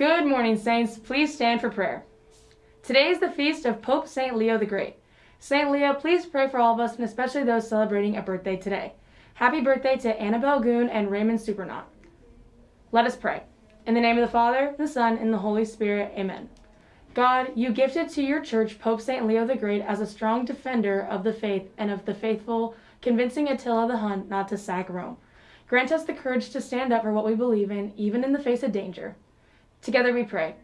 Good morning, Saints. Please stand for prayer. Today is the feast of Pope St. Leo the Great. St. Leo, please pray for all of us and especially those celebrating a birthday today. Happy birthday to Annabelle Goon and Raymond Supernaut. Let us pray. In the name of the Father, the Son, and the Holy Spirit, amen. God, you gifted to your church Pope St. Leo the Great as a strong defender of the faith and of the faithful, convincing Attila the Hun not to sack Rome. Grant us the courage to stand up for what we believe in, even in the face of danger. Together we pray.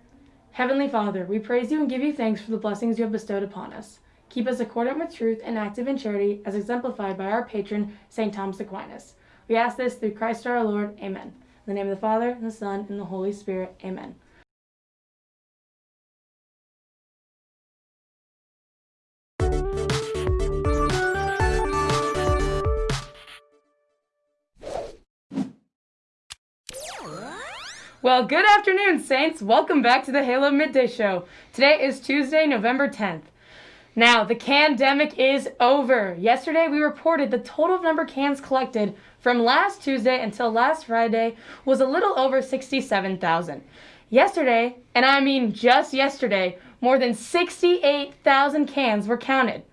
Heavenly Father, we praise you and give you thanks for the blessings you have bestowed upon us. Keep us accordant with truth and active in charity, as exemplified by our patron, St. Thomas Aquinas. We ask this through Christ our Lord. Amen. In the name of the Father, and the Son, and the Holy Spirit. Amen. Well, good afternoon, Saints. Welcome back to the Halo Midday Show. Today is Tuesday, November 10th. Now, the candemic is over. Yesterday, we reported the total number of cans collected from last Tuesday until last Friday was a little over 67,000. Yesterday, and I mean just yesterday, more than 68,000 cans were counted.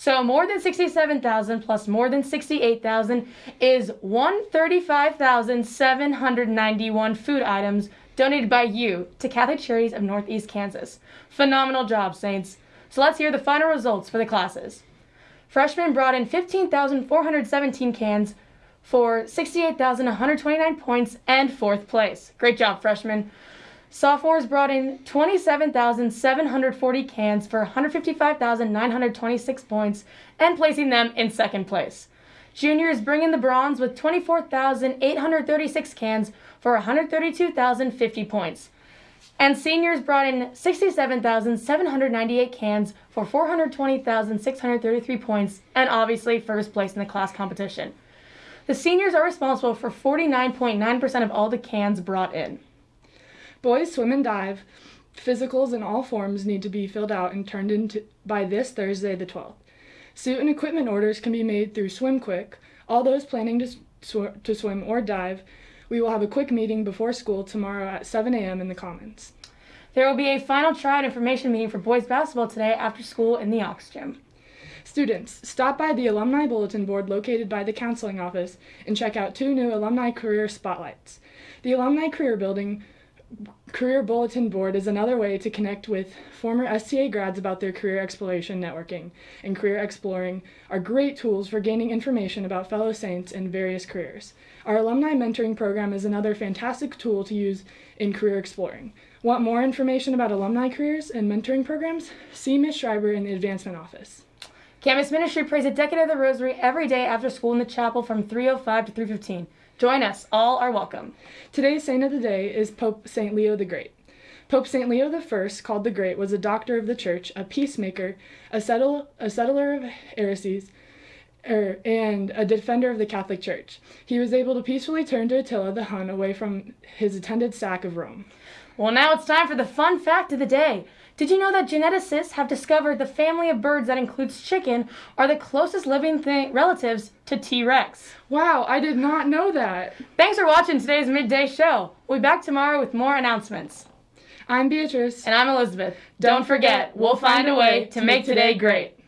So more than 67,000 plus more than 68,000 is 135,791 food items donated by you to Catholic Charities of Northeast Kansas. Phenomenal job, Saints. So let's hear the final results for the classes. Freshmen brought in 15,417 cans for 68,129 points and fourth place. Great job, freshmen. Sophomores brought in 27,740 cans for 155,926 points and placing them in second place. Juniors bring in the bronze with 24,836 cans for 132,050 points. And seniors brought in 67,798 cans for 420,633 points and obviously first place in the class competition. The seniors are responsible for 49.9% of all the cans brought in. Boys swim and dive. Physicals in all forms need to be filled out and turned in by this Thursday, the 12th. Suit and equipment orders can be made through SwimQuick. All those planning to, sw- to swim or dive, we will have a quick meeting before school tomorrow at 7 a.m. in the Commons. There will be a final tryout information meeting for boys basketball today after school in the Aux Gym. Students, stop by the Alumni Bulletin Board located by the counseling office and check out two new alumni career spotlights. The Alumni Career Building Career Bulletin Board is another way to connect with former STA grads about their career exploration networking, and career exploring are great tools for gaining information about fellow Saints in various careers. Our alumni mentoring program is another fantastic tool to use in career exploring. Want more information about alumni careers and mentoring programs? See Ms. Schreiber in the advancement office. Campus Ministry prays a decade of the Rosary every day after school in the chapel from 3:05 to 3:15. Join us. All are welcome. Today's saint of the day is Pope St. Leo the Great. Pope St. Leo I, called the Great, was a doctor of the church, a peacemaker, a, settle, a settler of heresies, er, and a defender of the Catholic Church. He was able to peacefully turn to Attila the Hun away from his attended sack of Rome. Well, now it's time for the fun fact of the day. Did you know that geneticists have discovered the family of birds that includes chicken are the closest living thing, relatives to T Rex? Wow, I did not know that. Thanks for watching today's midday show. We'll be back tomorrow with more announcements. I'm Beatrice. And I'm Elizabeth. Don't forget, we'll find a way to make today great.